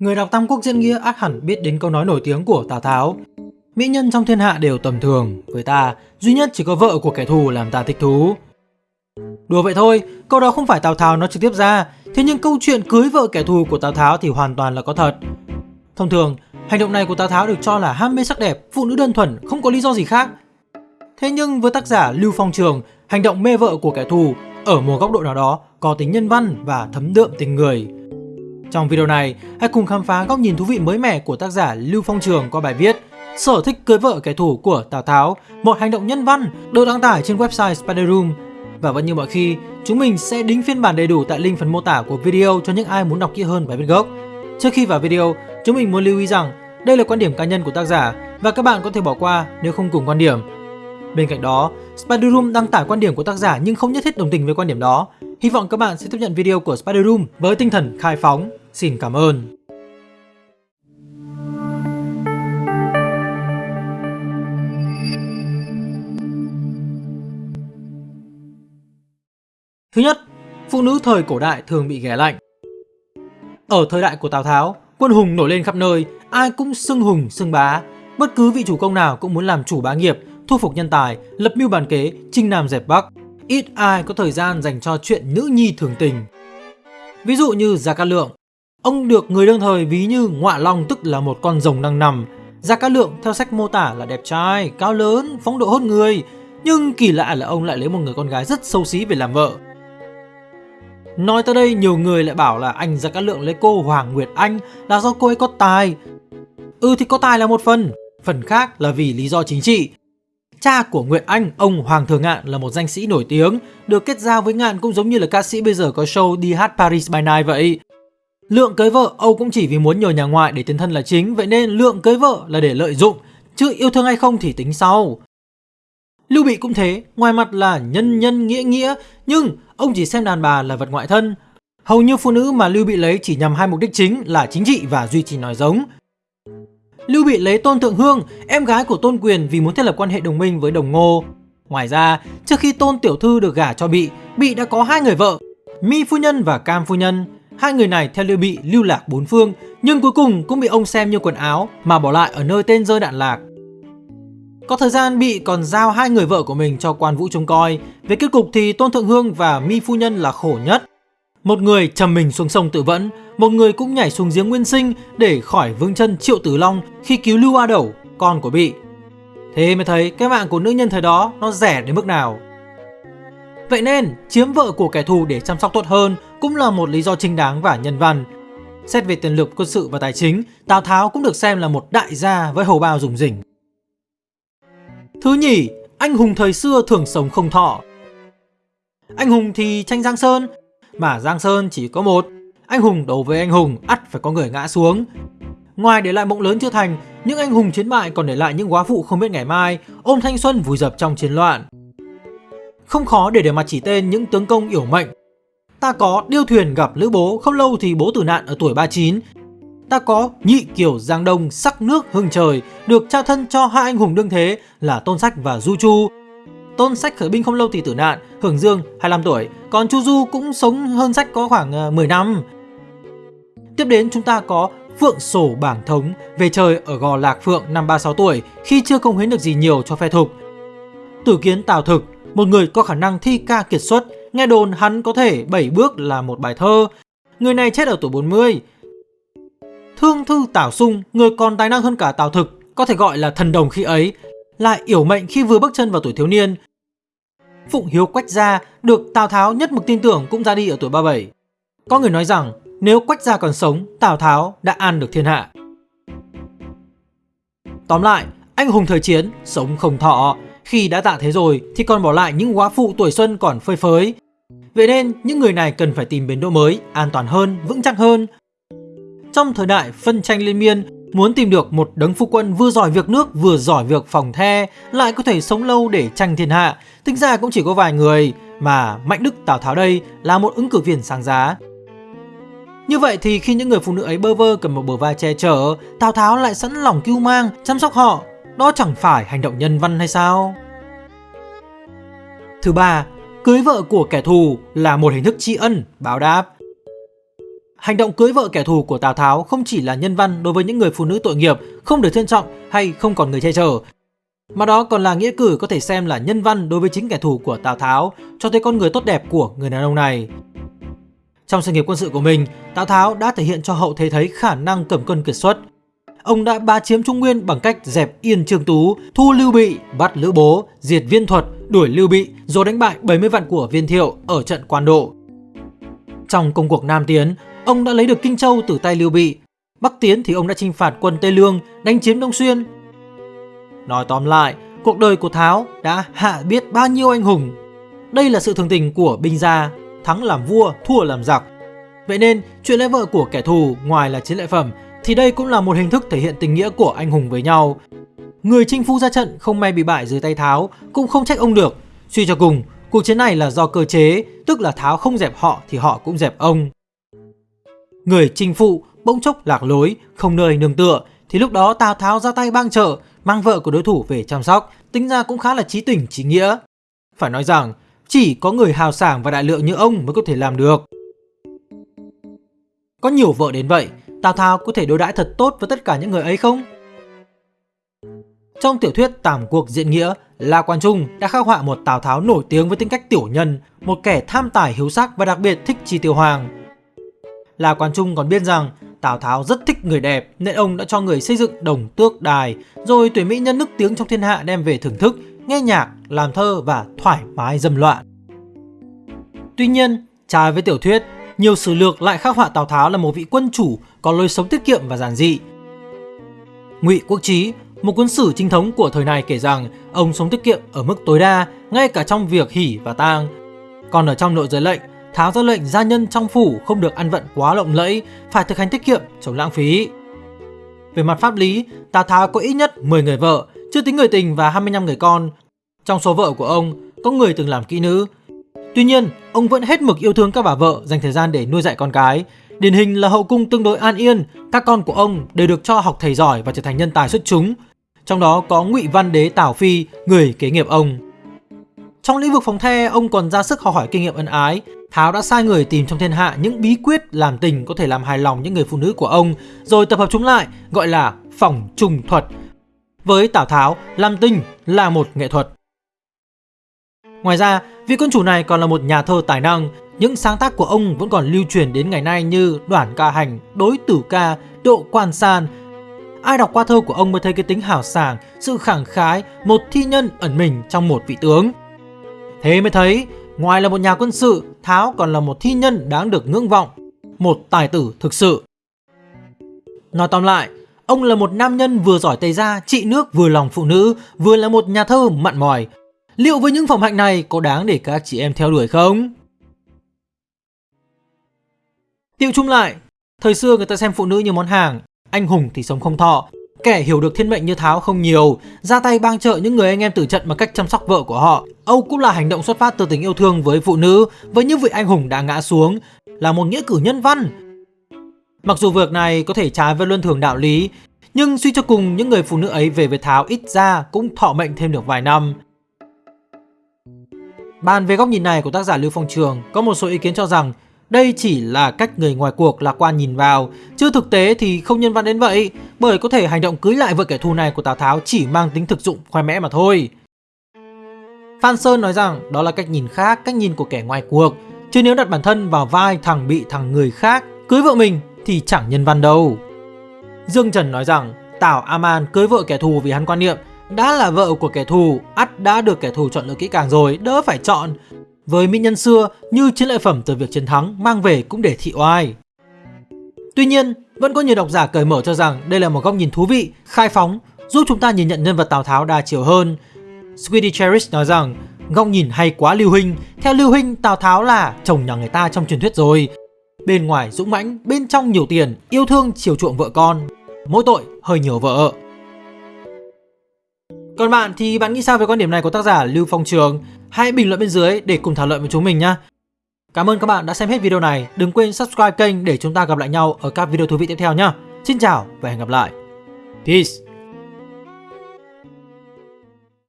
Người đọc Tam Quốc diễn nghĩa ác hẳn biết đến câu nói nổi tiếng của Tào Tháo. Mỹ nhân trong thiên hạ đều tầm thường, với ta, duy nhất chỉ có vợ của kẻ thù làm ta thích thú. Đùa vậy thôi, câu đó không phải Tào Tháo nói trực tiếp ra, thế nhưng câu chuyện cưới vợ kẻ thù của Tào Tháo thì hoàn toàn là có thật. Thông thường, hành động này của Tào Tháo được cho là ham mê sắc đẹp, phụ nữ đơn thuần, không có lý do gì khác. Thế nhưng với tác giả Lưu Phong Trường, hành động mê vợ của kẻ thù ở một góc độ nào đó có tính nhân văn và thấm đượm tình người. Trong video này, hãy cùng khám phá góc nhìn thú vị mới mẻ của tác giả Lưu Phong Trường qua bài viết Sở thích cưới vợ kẻ thù của Tào Tháo, một hành động nhân văn được đăng tải trên website Spider Room. Và vẫn như mọi khi, chúng mình sẽ đính phiên bản đầy đủ tại link phần mô tả của video cho những ai muốn đọc kỹ hơn bài viết gốc. Trước khi vào video, chúng mình muốn lưu ý rằng đây là quan điểm cá nhân của tác giả và các bạn có thể bỏ qua nếu không cùng quan điểm. Bên cạnh đó, Spider Room đăng tải quan điểm của tác giả nhưng không nhất thiết đồng tình với quan điểm đó. Hy vọng các bạn sẽ tiếp nhận video của Spider Room với tinh thần khai phóng. Xin cảm ơn. Thứ nhất, phụ nữ thời cổ đại thường bị ghẻ lạnh. Ở thời đại của Tào Tháo, quân hùng nổi lên khắp nơi, ai cũng xưng hùng xưng bá. Bất cứ vị chủ công nào cũng muốn làm chủ bá nghiệp, thu phục nhân tài, lập mưu bàn kế, chinh nam dẹp bắc. Ít ai có thời gian dành cho chuyện nữ nhi thường tình. Ví dụ như Gia Cát Lượng, ông được người đương thời ví như ngọa long tức là một con rồng đang nằm. Gia Cát Lượng theo sách mô tả là đẹp trai, cao lớn, phong độ hốt người, nhưng kỳ lạ là ông lại lấy một người con gái rất xấu xí về làm vợ. Nói tới đây nhiều người lại bảo là anh Gia Cát Lượng lấy cô Hoàng Nguyệt Anh là do cô ấy có tài. Ừ thì có tài là một phần, phần khác là vì lý do chính trị. Cha của Nguyệt Anh, ông Hoàng Thừa Ngạn là một danh sĩ nổi tiếng, được kết giao với Ngạn cũng giống như là ca sĩ bây giờ có show đi hát Paris by Night vậy. Lượng cưới vợ Âu cũng chỉ vì muốn nhờ nhà ngoại để tiến thân là chính, vậy nên Lượng cưới vợ là để lợi dụng, chứ yêu thương hay không thì tính sau. Lưu Bị cũng thế, ngoài mặt là nhân nhân nghĩa nghĩa, nhưng ông chỉ xem đàn bà là vật ngoại thân. Hầu như phụ nữ mà Lưu Bị lấy chỉ nhằm hai mục đích chính là chính trị và duy trì nói giống. Lưu Bị lấy Tôn Thượng Hương, em gái của Tôn Quyền vì muốn thiết lập quan hệ đồng minh với Đồng Ngô. Ngoài ra, trước khi Tôn Tiểu Thư được gả cho Bị, Bị đã có hai người vợ, Mi Phu Nhân và Cam Phu Nhân. Hai người này theo Lưu Bị lưu lạc bốn phương, nhưng cuối cùng cũng bị ông xem như quần áo mà bỏ lại ở nơi tên rơi đạn lạc. Có thời gian Bị còn giao hai người vợ của mình cho quan vũ trông coi. Về kết cục thì Tôn Thượng Hương và Mi Phu Nhân là khổ nhất. Một người trầm mình xuống sông tự vẫn, một người cũng nhảy xuống giếng nguyên sinh để khỏi vương chân Triệu Tử Long khi cứu Lưu A Đẩu, con của Bị. Thế mới thấy cái mạng của nữ nhân thời đó nó rẻ đến mức nào. Vậy nên, chiếm vợ của kẻ thù để chăm sóc tốt hơn cũng là một lý do chính đáng và nhân văn. Xét về tiền lực quân sự và tài chính, Tào Tháo cũng được xem là một đại gia với hầu bao rủng rỉnh. Thứ nhì, anh hùng thời xưa thường sống không thọ. Anh hùng thì tranh Giang Sơn, mà Giang Sơn chỉ có một. Anh hùng đấu với anh hùng, ắt phải có người ngã xuống. Ngoài để lại mộng lớn chưa thành, những anh hùng chiến bại còn để lại những quá phụ không biết ngày mai, ôm thanh xuân vùi dập trong chiến loạn. Không khó để để mặt chỉ tên những tướng công yểu mệnh. Ta có điêu thuyền gặp lữ bố, không lâu thì bố tử nạn ở tuổi 39. Ta có nhị kiểu Giang Đông sắc nước hưng trời, được trao thân cho hai anh hùng đương thế là Tôn Sách và Du Chu. Tôn Sách khởi binh không lâu thì tử nạn, hưởng dương 25 tuổi, còn Chu Du cũng sống hơn Sách có khoảng ờ, 10 năm. Tiếp đến chúng ta có Phượng Sổ Bảng Thống về trời ở Gò Lạc Phượng năm 36 tuổi khi chưa công hiến được gì nhiều cho phe thục. Tử kiến Tào Thực, một người có khả năng thi ca kiệt xuất, nghe đồn hắn có thể 7 bước là một bài thơ. Người này chết ở tuổi 40. Thương Thư Tào Sung, người còn tài năng hơn cả Tào Thực, có thể gọi là thần đồng khi ấy, lại yểu mệnh khi vừa bước chân vào tuổi thiếu niên. Phụng Hiếu Quách Gia được Tào Tháo nhất mực tin tưởng cũng ra đi ở tuổi 37. Có người nói rằng nếu Quách Gia còn sống, Tào Tháo đã an được thiên hạ. Tóm lại, anh hùng thời chiến, sống không thọ. Khi đã tạ thế rồi thì còn bỏ lại những quá phụ tuổi xuân còn phơi phới. Vậy nên những người này cần phải tìm bến đỗ mới, an toàn hơn, vững chắc hơn. Trong thời đại phân tranh liên miên, muốn tìm được một đấng phu quân vừa giỏi việc nước vừa giỏi việc phòng the lại có thể sống lâu để tranh thiên hạ, tính ra cũng chỉ có vài người mà Mạnh Đức Tào Tháo đây là một ứng cử viên sáng giá. Như vậy thì khi những người phụ nữ ấy bơ vơ cầm một bờ vai che chở, Tào Tháo lại sẵn lòng cứu mang, chăm sóc họ. Đó chẳng phải hành động nhân văn hay sao? Thứ ba, cưới vợ của kẻ thù là một hình thức tri ân, báo đáp. Hành động cưới vợ kẻ thù của Tào Tháo không chỉ là nhân văn đối với những người phụ nữ tội nghiệp không được trân trọng hay không còn người che chở, mà đó còn là nghĩa cử có thể xem là nhân văn đối với chính kẻ thù của Tào Tháo, cho thấy con người tốt đẹp của người đàn ông này. Trong sự nghiệp quân sự của mình, Tào Tháo đã thể hiện cho hậu thế thấy khả năng cầm cân kiệt xuất. Ông đã ba chiếm Trung Nguyên bằng cách dẹp yên Trương Tú, thu Lưu Bị, bắt Lữ Bố, diệt Viên Thuật, đuổi Lưu Bị rồi đánh bại 70 vạn của Viên Thiệu ở trận Quan Độ. Trong công cuộc Nam Tiến, ông đã lấy được Kinh Châu từ tay Lưu Bị. Bắc Tiến thì ông đã chinh phạt quân Tây Lương, đánh chiếm Đông Xuyên. Nói tóm lại, cuộc đời của Tháo đã hạ biết bao nhiêu anh hùng. Đây là sự thường tình của binh gia, thắng làm vua, thua làm giặc. Vậy nên, chuyện lấy vợ của kẻ thù ngoài là chiến lợi phẩm thì đây cũng là một hình thức thể hiện tình nghĩa của anh hùng với nhau. Người chinh phu ra trận không may bị bại dưới tay Tháo cũng không trách ông được. Suy cho cùng, cuộc chiến này là do cơ chế, tức là Tháo không dẹp họ thì họ cũng dẹp ông. Người chinh phụ bỗng chốc lạc lối, không nơi nương tựa thì lúc đó Tào Tháo ra tay bang trợ, mang vợ của đối thủ về chăm sóc, tính ra cũng khá là trí tình trí nghĩa. Phải nói rằng, chỉ có người hào sảng và đại lượng như ông mới có thể làm được. Có nhiều vợ đến vậy, Tào Tháo có thể đối đãi thật tốt với tất cả những người ấy không? Trong tiểu thuyết Tàm cuộc diện nghĩa, La Quan Trung đã khắc họa một Tào Tháo nổi tiếng với tính cách tiểu nhân, một kẻ tham tài hiếu sắc và đặc biệt thích chi tiêu hoàng. La Quan Trung còn biết rằng Tào Tháo rất thích người đẹp nên ông đã cho người xây dựng đồng tước đài, rồi tuyển mỹ nhân nức tiếng trong thiên hạ đem về thưởng thức, nghe nhạc, làm thơ và thoải mái dâm loạn. Tuy nhiên, trái với tiểu thuyết, nhiều sử lược lại khắc họa Tào Tháo là một vị quân chủ có lối sống tiết kiệm và giản dị. Ngụy Quốc Chí, một cuốn sử chính thống của thời này kể rằng ông sống tiết kiệm ở mức tối đa ngay cả trong việc hỉ và tang. Còn ở trong nội giới lệnh, Tháo ra lệnh gia nhân trong phủ không được ăn vận quá lộng lẫy, phải thực hành tiết kiệm, chống lãng phí. Về mặt pháp lý, Tào Tháo có ít nhất 10 người vợ, chưa tính người tình và 25 người con. Trong số vợ của ông, có người từng làm kỹ nữ. Tuy nhiên, ông vẫn hết mực yêu thương các bà vợ, dành thời gian để nuôi dạy con cái. Điển hình là hậu cung tương đối an yên, các con của ông đều được cho học thầy giỏi và trở thành nhân tài xuất chúng. Trong đó có Ngụy Văn Đế Tảo Phi, người kế nghiệp ông. Trong lĩnh vực phòng the, ông còn ra sức học hỏi kinh nghiệm ân ái. Tháo đã sai người tìm trong thiên hạ những bí quyết làm tình có thể làm hài lòng những người phụ nữ của ông, rồi tập hợp chúng lại, gọi là phòng trùng thuật. Với Tào Tháo, làm tình là một nghệ thuật. Ngoài ra, vị quân chủ này còn là một nhà thơ tài năng. Những sáng tác của ông vẫn còn lưu truyền đến ngày nay như Đoản ca hành, Đối tử ca, Độ quan san. Ai đọc qua thơ của ông mới thấy cái tính hào sảng, sự khẳng khái, một thi nhân ẩn mình trong một vị tướng. Thế mới thấy, ngoài là một nhà quân sự, Tháo còn là một thi nhân đáng được ngưỡng vọng, một tài tử thực sự. Nói tóm lại, ông là một nam nhân vừa giỏi tây gia, trị nước vừa lòng phụ nữ, vừa là một nhà thơ mặn mòi. Liệu với những phẩm hạnh này có đáng để các chị em theo đuổi không? Tiêu chung lại, thời xưa người ta xem phụ nữ như món hàng, anh hùng thì sống không thọ, Kẻ hiểu được thiên mệnh như Tháo không nhiều, ra tay bang trợ những người anh em tử trận bằng cách chăm sóc vợ của họ. Âu cũng là hành động xuất phát từ tình yêu thương với phụ nữ, với những vị anh hùng đã ngã xuống, là một nghĩa cử nhân văn. Mặc dù việc này có thể trái với luân thường đạo lý, nhưng suy cho cùng những người phụ nữ ấy về với Tháo ít ra cũng thọ mệnh thêm được vài năm. Bàn về góc nhìn này của tác giả Lưu Phong Trường, có một số ý kiến cho rằng đây chỉ là cách người ngoài cuộc lạc quan nhìn vào, chứ thực tế thì không nhân văn đến vậy, bởi có thể hành động cưới lại vợ kẻ thù này của Tào Tháo chỉ mang tính thực dụng khoe mẽ mà thôi. Phan Sơn nói rằng đó là cách nhìn khác, cách nhìn của kẻ ngoài cuộc, chứ nếu đặt bản thân vào vai thằng bị thằng người khác cưới vợ mình thì chẳng nhân văn đâu. Dương Trần nói rằng Tào Aman cưới vợ kẻ thù vì hắn quan niệm đã là vợ của kẻ thù, ắt đã được kẻ thù chọn lựa kỹ càng rồi, đỡ phải chọn với mỹ nhân xưa như chiến lợi phẩm từ việc chiến thắng mang về cũng để thị oai. Tuy nhiên, vẫn có nhiều độc giả cởi mở cho rằng đây là một góc nhìn thú vị, khai phóng, giúp chúng ta nhìn nhận nhân vật Tào Tháo đa chiều hơn. Sweetie Cherish nói rằng, góc nhìn hay quá Lưu Huynh, theo Lưu Huynh Tào Tháo là chồng nhà người ta trong truyền thuyết rồi. Bên ngoài dũng mãnh, bên trong nhiều tiền, yêu thương chiều chuộng vợ con, mỗi tội hơi nhiều vợ. Còn bạn thì bạn nghĩ sao về quan điểm này của tác giả Lưu Phong Trường? Hãy bình luận bên dưới để cùng thảo luận với chúng mình nhé. Cảm ơn các bạn đã xem hết video này. Đừng quên subscribe kênh để chúng ta gặp lại nhau ở các video thú vị tiếp theo nhé. Xin chào và hẹn gặp lại. Peace!